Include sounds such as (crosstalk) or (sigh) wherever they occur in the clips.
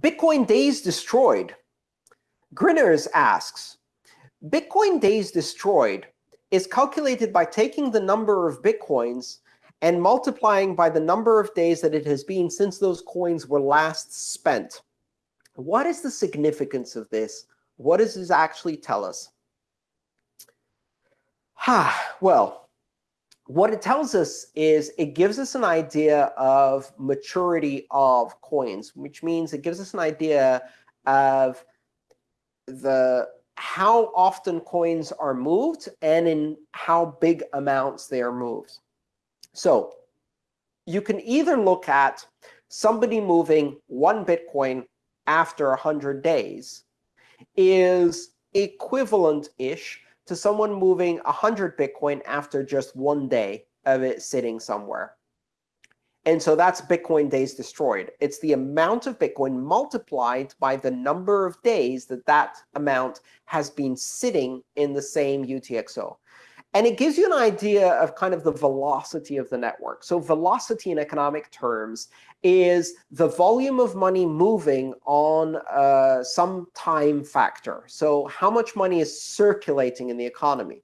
Bitcoin days destroyed. Grinners asks, Bitcoin days destroyed is calculated by taking the number of Bitcoins and multiplying by the number of days that it has been since those coins were last spent. What is the significance of this? What does this actually tell us? Ha, (sighs) well, what it tells us is it gives us an idea of maturity of coins, which means it gives us an idea of the how often coins are moved and in how big amounts they are moved. So you can either look at somebody moving one Bitcoin after 100 days is equivalent-ish to someone moving 100 Bitcoin after just one day of it sitting somewhere. And so that's Bitcoin days destroyed. It's the amount of Bitcoin multiplied by the number of days that that amount has been sitting in the same UTXO. And it gives you an idea of kind of the velocity of the network. So velocity in economic terms is the volume of money moving on uh, some time factor. So how much money is circulating in the economy.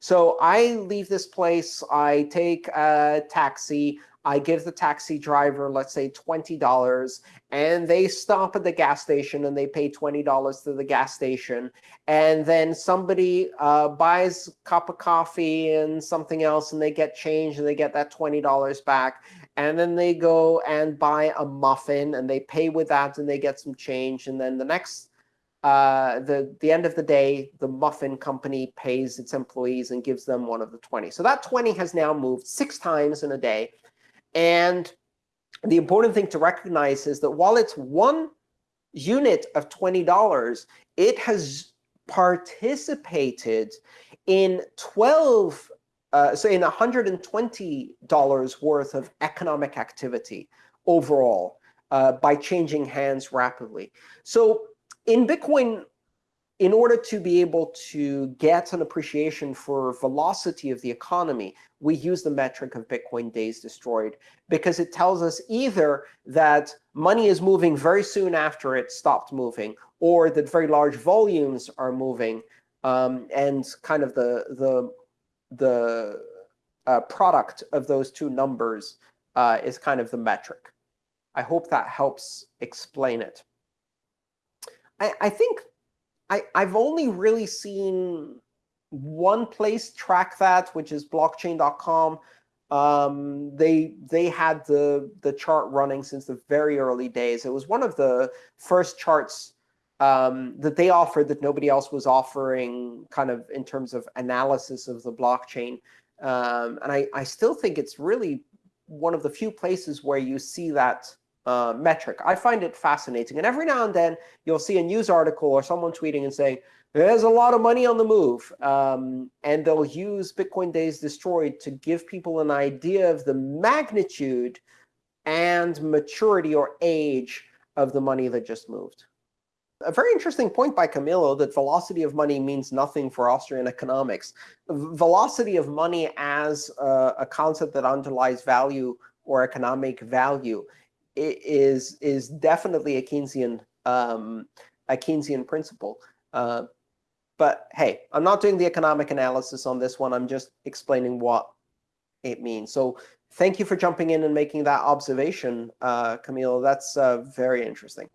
So I leave this place, I take a taxi, I give the taxi driver, let's say, $20, and they stop at the gas station and they pay $20 to the gas station. And then somebody uh, buys a cup of coffee and something else, and they get change, and they get that $20 back. And then they go and buy a muffin, and they pay with that, and they get some change. And then the next, uh, the, the end of the day, the muffin company pays its employees and gives them one of the 20. So that 20 has now moved six times in a day. And the important thing to recognize is that while it's one unit of $20, it has participated in 12, uh, so in $120 worth of economic activity overall uh, by changing hands rapidly. So in Bitcoin, in order to be able to get an appreciation for velocity of the economy, we use the metric of Bitcoin days destroyed because it tells us either that money is moving very soon after it stopped moving, or that very large volumes are moving, um, and kind of the the the uh, product of those two numbers uh, is kind of the metric. I hope that helps explain it. I, I think I, I've only really seen one place track that, which is blockchain.com. Um, they they had the the chart running since the very early days. It was one of the first charts um, that they offered that nobody else was offering, kind of in terms of analysis of the blockchain. Um, and I, I still think it's really one of the few places where you see that uh, metric. I find it fascinating. And every now and then, you'll see a news article or someone tweeting and saying, there's a lot of money on the move. Um, and they'll use Bitcoin Days Destroyed to give people an idea of the magnitude and maturity or age of the money that just moved. A very interesting point by Camillo that velocity of money means nothing for Austrian economics. Velocity of money as a, a concept that underlies value or economic value is is definitely a Keynesian um, a Keynesian principle. Uh, but hey, I'm not doing the economic analysis on this one. I'm just explaining what it means. So thank you for jumping in and making that observation, uh, Camilo. That's uh, very interesting.